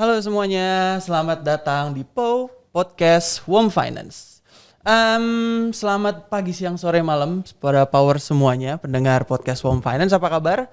Halo semuanya, selamat datang di PO Podcast Warm Finance. Um, selamat pagi, siang, sore, malam para power semuanya pendengar podcast Warm Finance. Apa kabar?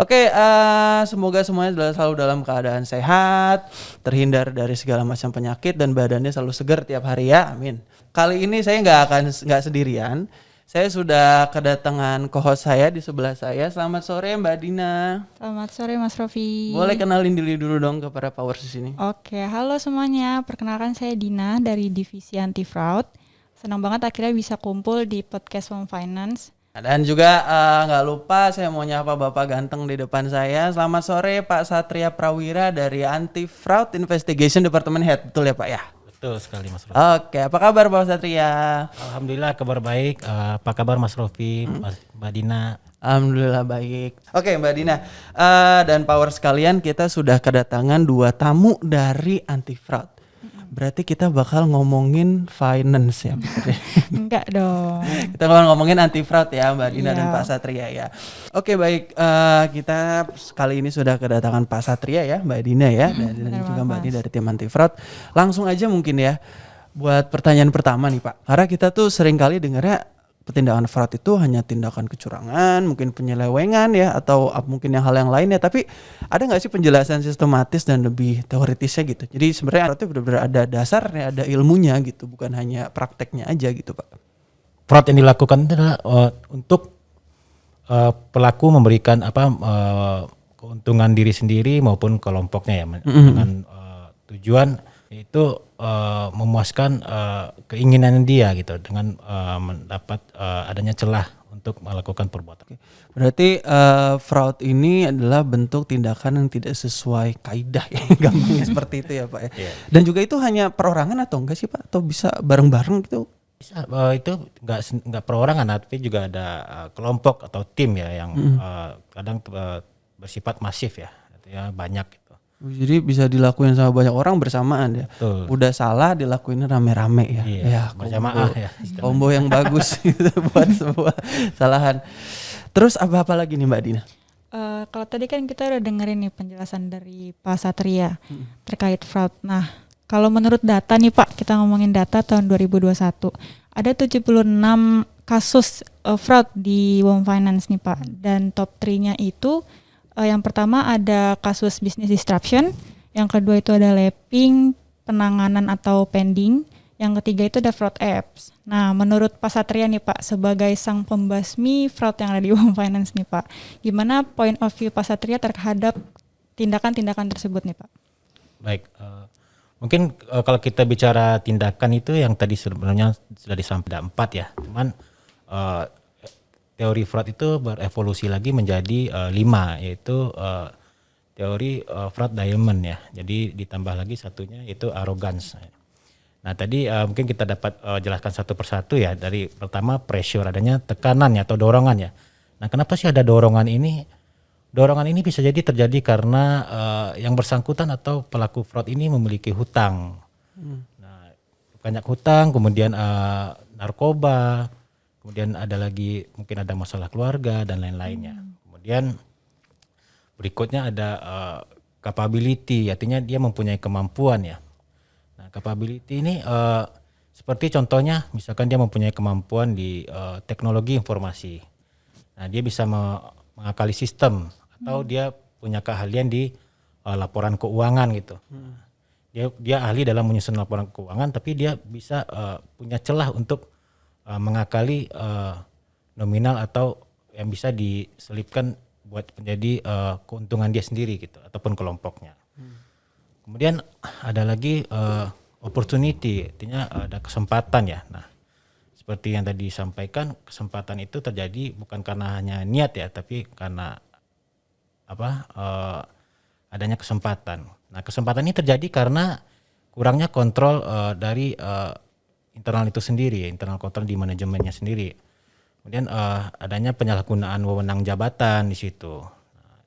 Oke, uh, semoga semuanya selalu dalam keadaan sehat, terhindar dari segala macam penyakit dan badannya selalu segar tiap hari ya. Amin. Kali ini saya nggak akan nggak sendirian. Saya sudah kedatangan co-host saya di sebelah saya. Selamat sore Mbak Dina. Selamat sore Mas Rofi. Boleh kenalin diri dulu dong ke para powers di sini. Oke, halo semuanya. Perkenalkan saya Dina dari Divisi Anti Fraud. Senang banget akhirnya bisa kumpul di podcast Home Finance. Dan juga eh, nggak uh, lupa saya mau nyapa Bapak ganteng di depan saya. Selamat sore Pak Satria Prawira dari Anti Fraud Investigation Department Head. Betul ya Pak ya? Betul sekali Mas Rofi. Oke, apa kabar Pak Satria? Alhamdulillah kabar baik. Uh, apa kabar Mas Rofi, hmm. Mbak Dina? Alhamdulillah baik. Oke Mbak Dina uh, dan Power sekalian kita sudah kedatangan dua tamu dari Anti Fraud. Berarti kita bakal ngomongin finance ya? Enggak dong. kita bakal ngomongin anti fraud ya Mbak Dina yeah. dan Pak Satria ya. Oke baik, uh, kita kali ini sudah kedatangan Pak Satria ya, Mbak Dina ya, dan, dan juga Mbak Dina dari tim anti fraud. Langsung aja mungkin ya, buat pertanyaan pertama nih Pak. Karena kita tuh sering kali dengarnya tindakan fraud itu hanya tindakan kecurangan, mungkin penyelewengan ya, atau mungkin yang hal yang lainnya. Tapi ada nggak sih penjelasan sistematis dan lebih teoritisnya gitu? Jadi sebenarnya itu benar-benar ada dasarnya, ada ilmunya gitu, bukan hanya prakteknya aja gitu, Pak. Fraud yang dilakukan itu adalah uh, untuk uh, pelaku memberikan apa uh, keuntungan diri sendiri maupun kelompoknya ya, mm -hmm. dengan uh, tujuan itu uh, memuaskan uh, keinginan dia gitu dengan uh, mendapat uh, adanya celah untuk melakukan perbuatan. Berarti uh, fraud ini adalah bentuk tindakan yang tidak sesuai kaidah ya, gampangnya seperti itu ya Pak ya. Yeah. Dan juga itu hanya perorangan atau enggak sih Pak? Atau bisa bareng-bareng gitu? Bisa, uh, itu enggak enggak perorangan tapi juga ada uh, kelompok atau tim ya yang mm. uh, kadang uh, bersifat masif ya, ya banyak jadi bisa dilakuin sama banyak orang bersamaan ya. Betul. Udah salah dilakuin rame-rame ya. Iya, ya, berjamaah ya. Combo yang bagus gitu buat semua salahan. Terus apa-apa lagi nih Mbak Dina? Uh, kalau tadi kan kita udah dengerin nih penjelasan dari Pak Satria hmm. terkait fraud. Nah, kalau menurut data nih Pak, kita ngomongin data tahun 2021, ada 76 kasus uh, fraud di Wom Finance nih Pak. Dan top 3-nya itu Uh, yang pertama ada kasus business disruption, yang kedua itu ada lapping, penanganan atau pending, yang ketiga itu ada fraud apps. Nah, menurut Pak Satria nih Pak, sebagai sang pembasmi fraud yang ada di Home Finance nih Pak, gimana point of view Pak Satria terhadap tindakan-tindakan tersebut nih Pak? Baik, uh, mungkin uh, kalau kita bicara tindakan itu yang tadi sebenarnya sudah disampaikan empat ya, cuman uh, teori Freud itu berevolusi lagi menjadi uh, lima yaitu uh, teori uh, Freud diamond ya. Jadi ditambah lagi satunya yaitu arrogance. Nah tadi uh, mungkin kita dapat uh, jelaskan satu persatu ya dari pertama pressure adanya tekanan ya atau dorongan ya. Nah kenapa sih ada dorongan ini? Dorongan ini bisa jadi terjadi karena uh, yang bersangkutan atau pelaku fraud ini memiliki hutang. Hmm. Nah banyak hutang, kemudian uh, narkoba, kemudian ada lagi mungkin ada masalah keluarga dan lain-lainnya. Hmm. Kemudian berikutnya ada uh, capability, artinya dia mempunyai kemampuan ya. Nah, capability ini uh, seperti contohnya misalkan dia mempunyai kemampuan di uh, teknologi informasi. Nah, dia bisa me mengakali sistem atau hmm. dia punya keahlian di uh, laporan keuangan gitu. Hmm. Dia dia ahli dalam menyusun laporan keuangan tapi dia bisa uh, punya celah untuk uh, mengakali uh, nominal atau yang bisa diselipkan buat menjadi uh, keuntungan dia sendiri gitu ataupun kelompoknya. Hmm. Kemudian ada lagi uh, opportunity, artinya ada kesempatan ya. Nah, seperti yang tadi disampaikan, kesempatan itu terjadi bukan karena hanya niat ya, tapi karena apa? Uh, adanya kesempatan. Nah, kesempatan ini terjadi karena kurangnya kontrol uh, dari uh, internal itu sendiri, internal kontrol di manajemennya sendiri. Kemudian uh, adanya penyalahgunaan wewenang jabatan di situ. Nah,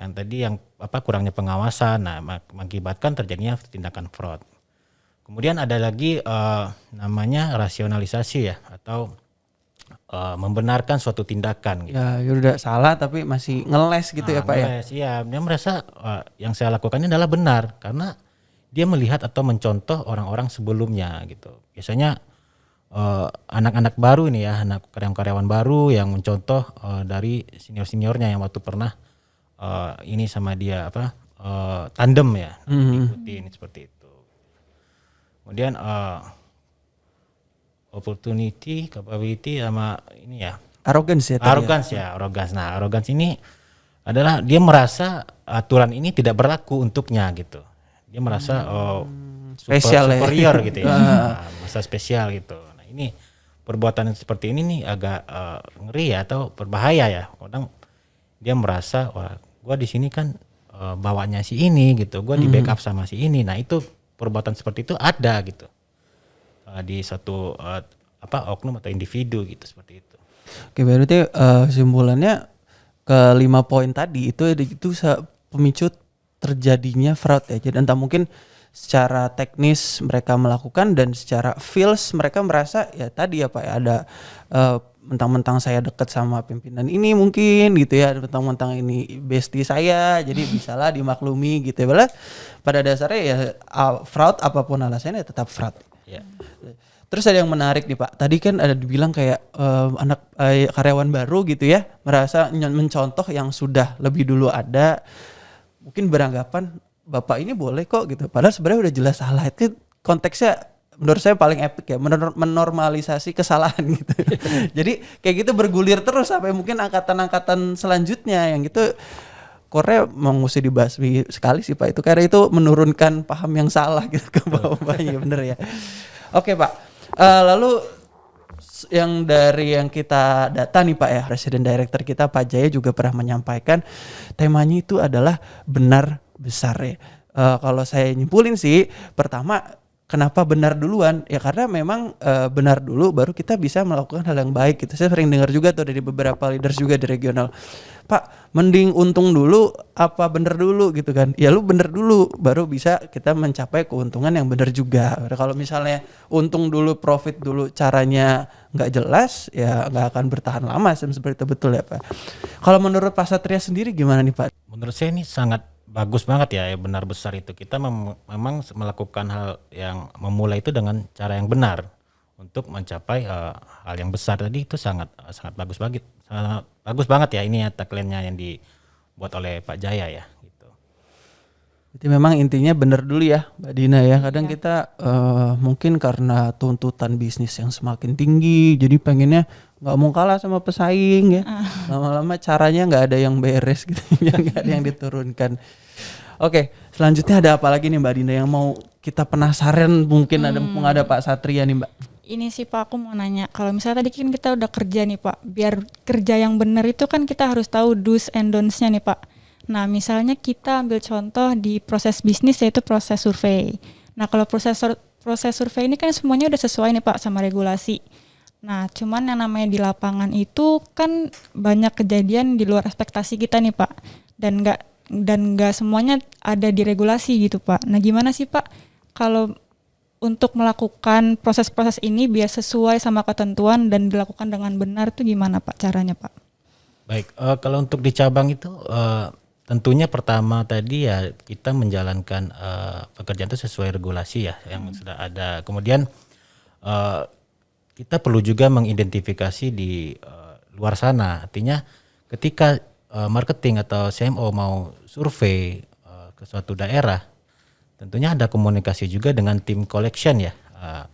yang tadi yang apa kurangnya pengawasan, nah mengakibatkan terjadinya tindakan fraud. Kemudian ada lagi uh, namanya rasionalisasi ya atau uh, membenarkan suatu tindakan gitu. Ya, ya udah salah tapi masih ngeles gitu ya Nah, Pak ya. ngeles, Iya, dia merasa uh, yang saya lakukan ini adalah benar karena dia melihat atau mencontoh orang-orang sebelumnya gitu. Biasanya uh, anak-anak baru ini ya, anak karyawan-karyawan baru yang mencontoh uh, dari senior-seniornya yang waktu pernah uh, ini sama dia apa uh, tandem ya, ikutin seperti itu. Kemudian uh, opportunity, capability sama ini ya Arrogance ya ya. arrogance ya, arrogance. Nah, arrogance ini adalah dia merasa aturan ini tidak berlaku untuknya gitu. Dia merasa oh super- spesial ya. superior gitu ya. Nah, merasa spesial gitu. Nah, ini perbuatan seperti ini nih agak eh, ngeri ya atau berbahaya ya. Kadang dia merasa wah, gua di sini kan eh, bawanya si ini gitu. Gua di backup sama si ini. Nah, itu perbuatan seperti itu ada gitu. Eh, di satu eh, apa oknum atau individu gitu seperti itu. Oke, berarti eh, kesimpulannya ke lima poin tadi itu itu pemicu terjadinya fraud ya. Jadi entah mungkin secara teknis mereka melakukan dan secara feels mereka merasa ya tadi ya Pak ya ada eh, mentang-mentang saya dekat sama pimpinan ini mungkin gitu ya mentang-mentang ini bestie saya jadi bisalah dimaklumi gitu ya pada dasarnya ya fraud apa pun alasannya tetap fraud Ya. Terus ada yang menarik nih Pak. Tadi kan ada dibilang kayak eh, anak eh, karyawan baru gitu ya, merasa mencontoh yang sudah lebih dulu ada, mungkin beranggapan bapak ini boleh kok gitu. Padahal sebenarnya udah jelas salah. Itu konteksnya menurut saya paling epic ya, menor- menormalisasi kesalahan gitu. Jadi kayak gitu bergulir terus sampai mungkin angkatan-angkatan selanjutnya yang gitu Korea mau mesti dibasmi sekali sih Pak itu karena itu menurunkan paham yang salah gitu ke bawah-bawahnya bener ya. Oke Pak, Eh, lalu yang dari yang kita data nih Pak ya, Presiden Director kita Pak Jaya juga pernah menyampaikan temanya itu adalah benar besar ya. Eh, kalau saya nyimpulin sih, pertama kenapa benar duluan? Ya karena memang eh, benar dulu baru kita bisa melakukan hal yang baik gitu. Sering dengar juga tuh dari beberapa leaders juga di regional. Pak, mending untung dulu apa bener dulu gitu kan. Ya lu bener dulu baru bisa kita mencapai keuntungan yang bener juga. Kalau misalnya untung dulu, profit dulu caranya nggak jelas ya nggak akan bertahan lama seperti itu betul ya Pak. Kalau menurut Pak Satria sendiri gimana nih Pak? Menurut saya ini sangat bagus banget ya, ya benar besar itu. Kita mem- memang melakukan hal yang memulai itu dengan cara yang benar untuk mencapai eh, hal yang besar tadi itu sangat sangat bagus banget, sangat bagus banget ya ini ya tagline-nya yang dibuat oleh Pak Jaya ya. Gitu. Jadi memang intinya bener dulu ya Mbak Dina ya. Kadang kita eh, mungkin karena tuntutan bisnis yang semakin tinggi, jadi pengennya nggak mau kalah sama pesaing ya. Lama-lama caranya nggak ada yang beres gitu, nggak ada yang diturunkan. Oke, selanjutnya ada apa lagi nih Mbak Dina yang mau kita penasaran mungkin ada mumpung ada Pak Satria nih Mbak. Ini sih Pak aku mau nanya, kalau misalnya tadi kan kita udah kerja nih Pak, biar kerja yang benar itu kan kita harus tahu do's and don'ts-nya nih Pak. Nah misalnya kita ambil contoh di proses bisnis yaitu proses survei. Nah kalau proses proses survei ini kan semuanya udah sesuai nih Pak sama regulasi. Nah cuman yang namanya di lapangan itu kan banyak kejadian di luar ekspektasi kita nih Pak, dan nggak dan nggak semuanya ada di regulasi gitu Pak. Nah gimana sih Pak kalau untuk melakukan proses-proses ini biar sesuai sama ketentuan dan dilakukan dengan benar tuh gimana Pak caranya Pak? Baik, eh, kalau untuk di cabang itu eh, tentunya pertama tadi ya kita menjalankan eh, pekerjaan itu sesuai regulasi ya yang sudah ada. Kemudian eh, kita perlu juga mengidentifikasi di eh, luar sana. Artinya ketika eh, marketing atau CMO mau survei eh, ke suatu daerah, tentunya ada komunikasi juga dengan tim collection ya. Eh,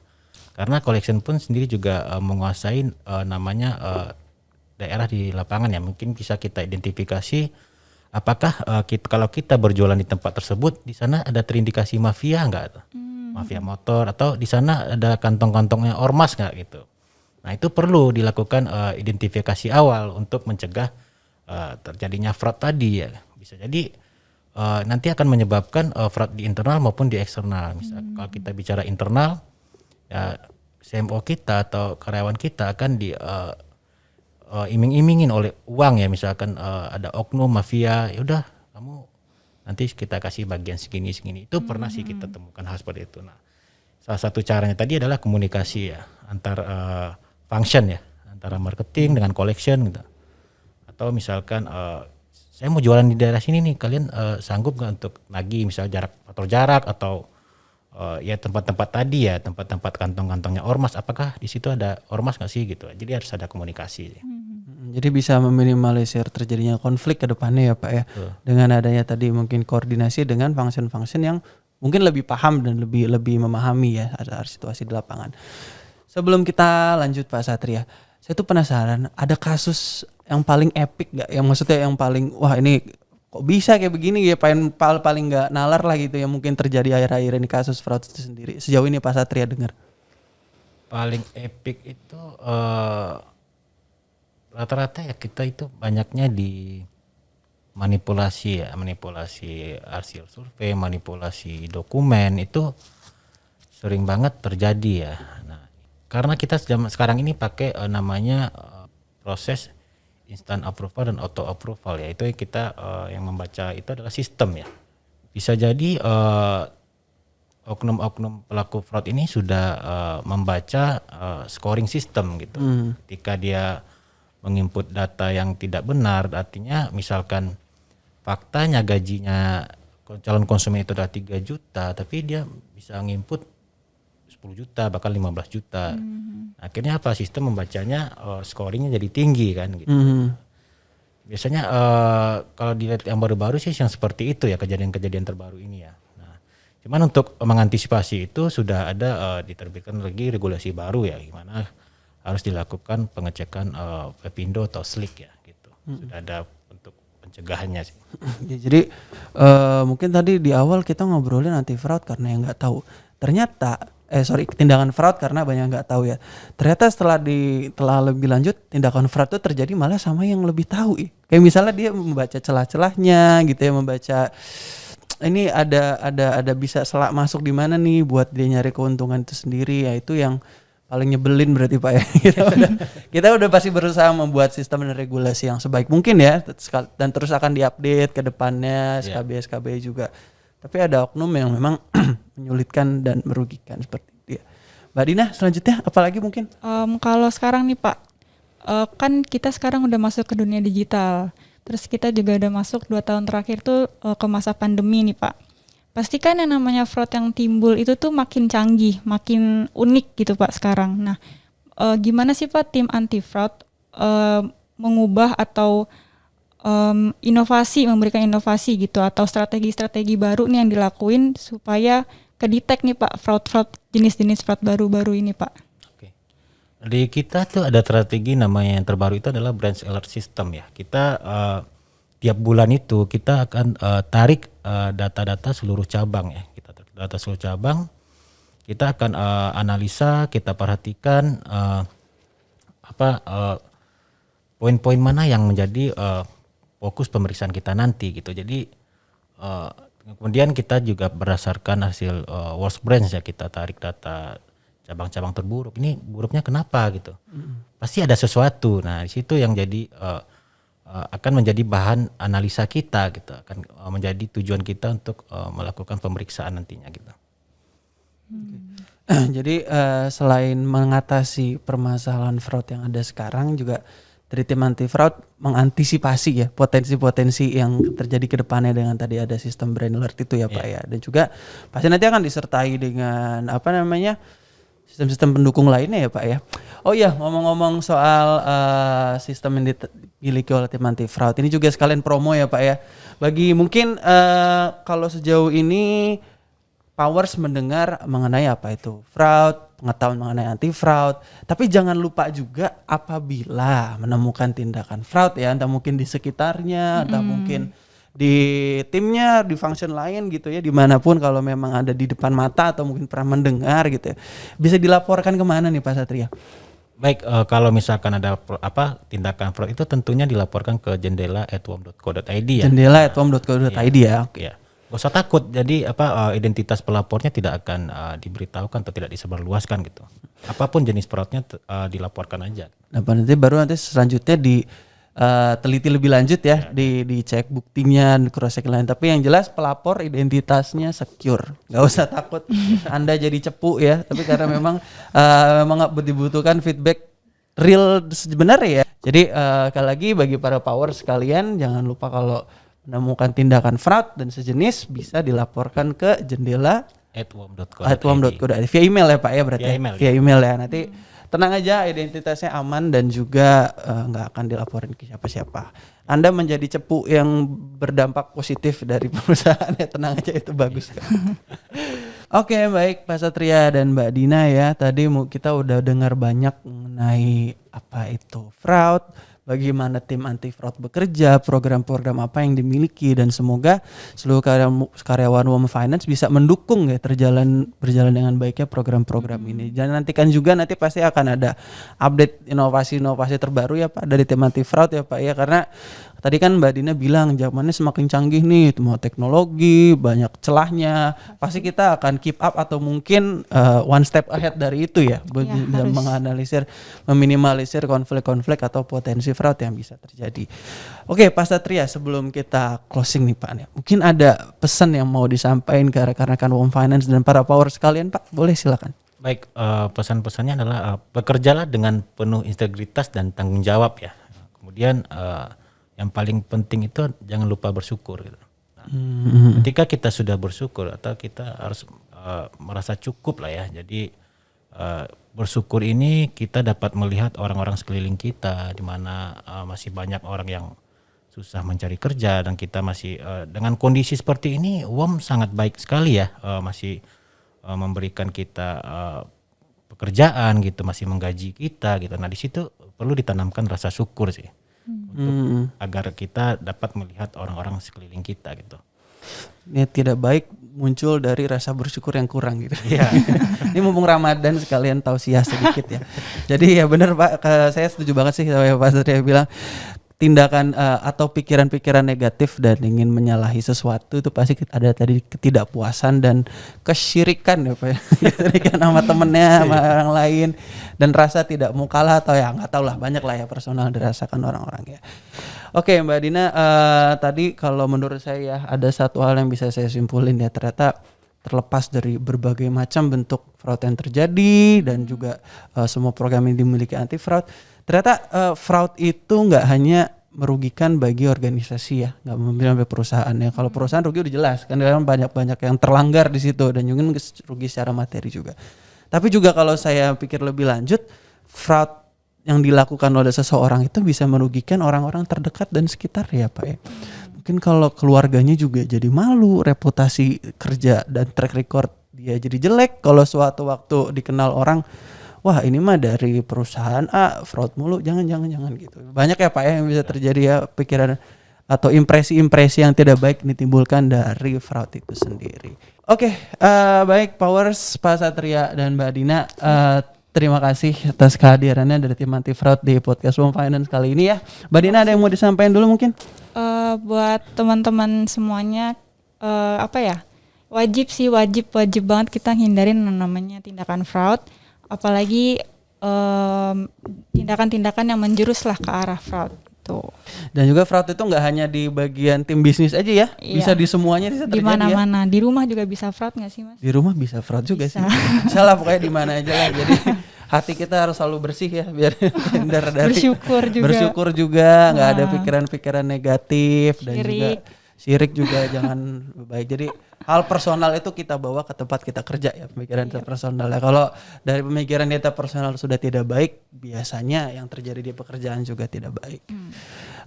karena collection pun sendiri juga eh, menguasai eh, namanya eh, daerah di lapangan ya mungkin bisa kita identifikasi apakah eh, kita, kalau kita berjualan di tempat tersebut di sana ada terindikasi mafia enggak mafia motor atau di sana ada kantong-kantongnya ormas nggak gitu. Nah itu perlu dilakukan eh, identifikasi awal untuk mencegah eh, terjadinya fraud tadi ya. Bisa jadi eh, nanti akan menyebabkan eh, fraud di internal maupun di eksternal. Misal kalau kita bicara internal ya CMO kita atau karyawan kita akan di eh, eh, iming-imingin oleh uang ya. Misalkan eh, ada oknum mafia ya udah kamu nanti kita kasih bagian segini segini. Itu pernah sih kita temukan hal seperti itu. Nah salah satu caranya tadi adalah komunikasi ya antar eh, function ya antara marketing dengan collection gitu. Atau misalkan uh, saya mau jualan di daerah sini nih, kalian uh, sanggup nggak untuk nagih misal jarak atau jarak atau uh, ya tempat-tempat tadi ya tempat-tempat kantong-kantongnya ormas? Apakah di situ ada ormas nggak sih gitu? Jadi harus ada komunikasi hmm. Jadi bisa meminimalisir terjadinya konflik ke depannya ya pak ya. Uh. dengan adanya tadi mungkin koordinasi dengan function-function yang mungkin lebih paham dan lebih lebih memahami ya ada situasi di lapangan. Sebelum kita lanjut pak Satria saya tuh penasaran ada kasus yang paling epic gak yang maksudnya yang paling wah ini kok bisa kayak begini ya paling paling nggak nalar lah gitu yang mungkin terjadi akhir-akhir ini kasus fraud itu sendiri. Sejauh ini Pak Satria dengar. Paling epic itu uh, rata-rata ya kita itu banyaknya di manipulasi ya manipulasi hasil survei manipulasi dokumen itu sering banget terjadi ya. Nah karena kita sekarang ini pakai uh, namanya uh, proses instant approval dan auto approval ya. Itu kita uh, yang membaca itu adalah sistem ya. Bisa jadi uh, oknum-oknum pelaku fraud ini sudah uh, membaca uh, scoring system gitu. Hmm. ketika dia menginput data yang tidak benar artinya misalkan faktanya gajinya calon konsumen itu adalah 3 juta tapi dia bisa menginput 10 juta bahkan 15 juta. Hmm. Akhirnya apa sistem membacanya uh, scoringnya jadi tinggi kan gitu. Hmm. Biasanya uh, kalau dilihat yang baru-baru sih yang seperti itu ya kejadian-kejadian terbaru ini ya. Nah, cuman untuk mengantisipasi itu sudah ada uh, diterbitkan lagi regulasi baru ya gimana harus dilakukan pengecekan uh, Pepindo atau Slick ya gitu. Hmm. Sudah ada untuk pencegahannya sih. ya, jadi uh, mungkin tadi di awal kita ngobrolin anti fraud karena yang nggak tahu. Ternyata eh sorry tindakan fraud karena banyak nggak tahu ya ternyata setelah di telah lebih lanjut tindakan fraud itu terjadi malah sama yang lebih tahu kayak misalnya dia membaca celah-celahnya gitu ya membaca ini ada ada ada bisa selak masuk di mana nih buat dia nyari keuntungan itu sendiri ya itu yang paling nyebelin berarti pak ya kita udah, kita udah pasti berusaha membuat sistem dan regulasi yang sebaik mungkin ya dan terus akan diupdate ke depannya SKB yeah. SKB juga tapi ada oknum yang memang menyulitkan dan merugikan seperti itu ya. Mbak Dina selanjutnya apalagi mungkin? Um, kalau sekarang nih Pak, uh, kan kita sekarang udah masuk ke dunia digital. Terus kita juga udah masuk dua tahun terakhir tuh uh, ke masa pandemi nih Pak. Pastikan yang namanya fraud yang timbul itu tuh makin canggih, makin unik gitu Pak sekarang. Nah, uh, gimana sih Pak tim anti fraud uh, mengubah atau um, inovasi memberikan inovasi gitu atau strategi-strategi baru nih yang dilakuin supaya kedetek nih Pak fraud-fraud jenis-jenis fraud baru-baru ini Pak. Oke. Di kita tuh ada strategi namanya yang terbaru itu adalah branch alert system ya. Kita uh, tiap bulan itu kita akan uh, tarik uh, data-data seluruh cabang ya. Kita tarik data seluruh cabang. Kita akan uh, analisa, kita perhatikan uh, apa uh, poin-poin mana yang menjadi uh, fokus pemeriksaan kita nanti gitu. Jadi uh, kemudian kita juga berdasarkan hasil uh, worst branch ya kita tarik data cabang-cabang terburuk. Ini buruknya kenapa gitu? Mm. Pasti ada sesuatu. Nah di situ yang jadi uh, uh, akan menjadi bahan analisa kita gitu. Akan uh, menjadi tujuan kita untuk uh, melakukan pemeriksaan nantinya gitu. Hmm. Jadi uh, selain mengatasi permasalahan fraud yang ada sekarang juga dari tim anti fraud mengantisipasi ya potensi-potensi yang terjadi ke depannya dengan tadi ada sistem brand alert itu ya Pak yeah. ya dan juga pasti nanti akan disertai dengan apa namanya sistem-sistem pendukung lainnya ya Pak ya. Oh iya ngomong-ngomong soal uh, sistem yang dimiliki oleh tim anti fraud ini juga sekalian promo ya Pak ya. Bagi mungkin uh, kalau sejauh ini Powers mendengar mengenai apa itu fraud pengetahuan mengenai anti fraud. Tapi jangan lupa juga apabila menemukan tindakan fraud ya, entah mungkin di sekitarnya, entah mungkin di timnya, di function lain gitu ya, di mana pun kalau memang ada di depan mata atau mungkin pernah mendengar gitu ya, bisa dilaporkan ke mana nih Pak Satria? Baik, uh, kalau misalkan ada apa tindakan fraud itu tentunya dilaporkan ke jendela @wom.co.id ya. Jendela @wom.co.id ya. ya. Oke. Ya. Gak usah takut. Jadi apa uh, identitas pelapornya tidak akan uh, diberitahukan atau tidak disebarluaskan gitu. Apa pun jenis fraudnya uh, dilaporkan aja. Nah, nanti baru nanti selanjutnya di uh, teliti lebih lanjut ya, ya. di dicek buktinya, cross check lain. Tapi yang jelas pelapor identitasnya secure. Gak usah takut Anda jadi cepu ya. Tapi karena memang uh, memang dibutuhkan feedback real sebenarnya ya. Jadi uh, sekali lagi bagi para power sekalian jangan lupa kalau menemukan tindakan fraud dan sejenis bisa dilaporkan ke jendela atwom.co.id via email ya Pak ya berarti via ya? email, via email ya nanti tenang aja identitasnya aman dan juga eh, nggak uh, akan dilaporin ke siapa-siapa. Anda menjadi cepu yang berdampak positif dari perusahaan ya tenang aja itu bagus. Oke okay, baik Pak Satria dan Mbak Dina ya tadi kita udah dengar banyak mengenai apa itu fraud, bagaimana tim anti fraud bekerja, program-program apa yang dimiliki dan semoga seluruh karyawan Women Finance bisa mendukung ya terjalan berjalan dengan baiknya program-program ini. Dan nantikan juga nanti pasti akan ada update inovasi-inovasi terbaru ya Pak dari tim anti fraud ya Pak ya karena Tadi kan Mbak Dina bilang zamannya semakin canggih nih, semua teknologi, banyak celahnya. Pasti kita akan keep up atau mungkin uh, one step ahead dari itu ya, ya dalam menganalisir, meminimalisir konflik-konflik atau potensi fraud yang bisa terjadi. Oke, Pak Satria, sebelum kita closing nih Pak, mungkin ada pesan yang mau disampaikan ke rekan-rekan Home Finance dan para power sekalian Pak, boleh silakan. Baik, uh, pesan-pesannya adalah uh, bekerjalah dengan penuh integritas dan tanggung jawab ya. Kemudian uh, yang paling penting itu jangan lupa bersyukur gitu. Nah, hmm. Ketika kita sudah bersyukur atau kita harus uh, merasa cukup lah ya. Jadi uh, bersyukur ini kita dapat melihat orang-orang sekeliling kita di mana uh, masih banyak orang yang susah mencari kerja dan kita masih uh, dengan kondisi seperti ini UOM sangat baik sekali ya uh, masih uh, memberikan kita uh, pekerjaan gitu masih menggaji kita gitu. Nah, di situ perlu ditanamkan rasa syukur sih untuk hmm. agar kita dapat melihat orang-orang sekeliling kita gitu. Niat tidak baik muncul dari rasa bersyukur yang kurang gitu. Ya. Ini mumpung Ramadan sekalian tausiah sedikit ya. Jadi ya benar Pak, saya setuju banget sih sama Pak Satria bilang tindakan uh, atau pikiran-pikiran negatif dan ingin menyalahi sesuatu itu pasti ada tadi ketidakpuasan dan kesyirikan ya Pak. Kesyirikan sama temennya sama iya. orang lain dan rasa tidak mau kalah atau ya nggak tahu lah banyak lah ya personal dirasakan orang-orang ya. Oke Mbak Dina uh, tadi kalau menurut saya ya ada satu hal yang bisa saya simpulin ya ternyata terlepas dari berbagai macam bentuk fraud yang terjadi dan juga uh, semua program yang dimiliki anti fraud ternyata uh, fraud itu nggak hanya merugikan bagi organisasi ya nggak memilih sampai perusahaan ya. Kalau perusahaan rugi udah jelas kan banyak banyak yang terlanggar di situ dan juga rugi secara materi juga. Tapi juga kalau saya pikir lebih lanjut fraud yang dilakukan oleh seseorang itu bisa merugikan orang-orang terdekat dan sekitar ya pak ya. Mungkin kalau keluarganya juga jadi malu reputasi kerja dan track record dia jadi jelek kalau suatu waktu dikenal orang wah ini mah dari perusahaan A fraud mulu jangan jangan jangan gitu banyak ya pak ya yang bisa terjadi ya pikiran atau impresi-impresi yang tidak baik ditimbulkan dari fraud itu sendiri. Oke, okay, uh, eh, baik Powers, Pak Satria dan Mbak Dina, uh, terima kasih atas kehadirannya dari tim anti fraud di podcast Home Finance kali ini ya. Mbak Dina ada yang mau disampaikan dulu mungkin? Uh, buat teman-teman semuanya, uh, apa ya? Wajib sih, wajib wajib banget kita hindarin namanya tindakan fraud apalagi tindakan-tindakan um, yang menjurus lah ke arah fraud itu. Dan juga fraud itu nggak hanya di bagian tim bisnis aja ya, iya. bisa di semuanya bisa terjadi. Di mana-mana, ya? di rumah juga bisa fraud nggak sih mas? Di rumah bisa fraud juga bisa. sih. Salah pokoknya di mana aja lah. Jadi hati kita harus selalu bersih ya biar dari bersyukur juga bersyukur juga nggak nah. ada pikiran-pikiran negatif Syirik. dan juga syirik juga jangan baik. Jadi hal personal itu kita bawa ke tempat kita kerja ya pemikiran iya. personal ya. Kalau dari pemikiran kita personal sudah tidak baik, biasanya yang terjadi di pekerjaan juga tidak baik. Hmm.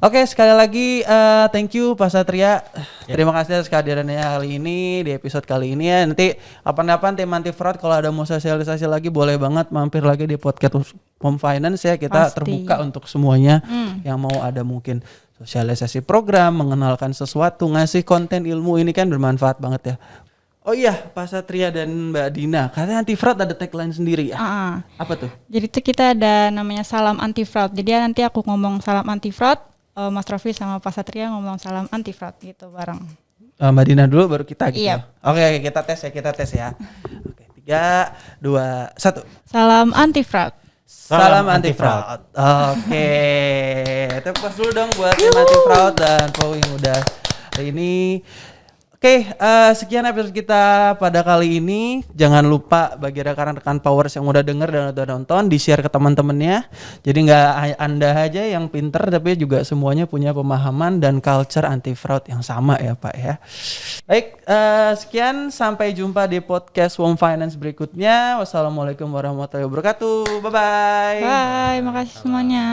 Oke, sekali lagi uh, thank you Pak Satria. Yep. Terima kasih atas kehadirannya kali ini di episode kali ini ya. Nanti apa-apa tim anti fraud kalau ada mau sosialisasi lagi boleh banget mampir lagi di podcast Home Finance ya. Kita Pasti. terbuka untuk semuanya hmm. yang mau ada mungkin sosialisasi program, mengenalkan sesuatu, ngasih konten ilmu ini kan bermanfaat banget ya. Oh iya, Pak Satria dan Mbak Dina, katanya anti fraud ada tagline sendiri ya. Uh, Apa tuh? Jadi itu kita ada namanya salam anti fraud. Jadi nanti aku ngomong salam anti fraud, uh, Mas Rofi sama Pak Satria ngomong salam anti fraud gitu bareng. Uh, Mbak Dina dulu baru kita gitu. Iya. Ya? Oke, oke, kita tes ya, kita tes ya. Oke, tiga, dua, satu. Salam anti fraud. Salam, anti fraud. Oke, tepuk dulu dong buat tim anti fraud dan Pau yang udah hari ini. Oke, uh, sekian episode kita pada kali ini. Jangan lupa bagi rekan-rekan Powers yang udah denger dan udah nonton, di-share ke teman-temannya. Jadi nggak Anda aja yang pinter, tapi juga semuanya punya pemahaman dan culture anti fraud yang sama ya Pak ya. Baik, uh, sekian sampai jumpa di podcast Home Finance berikutnya. Wassalamualaikum warahmatullahi wabarakatuh. Bye bye. Bye, makasih semuanya.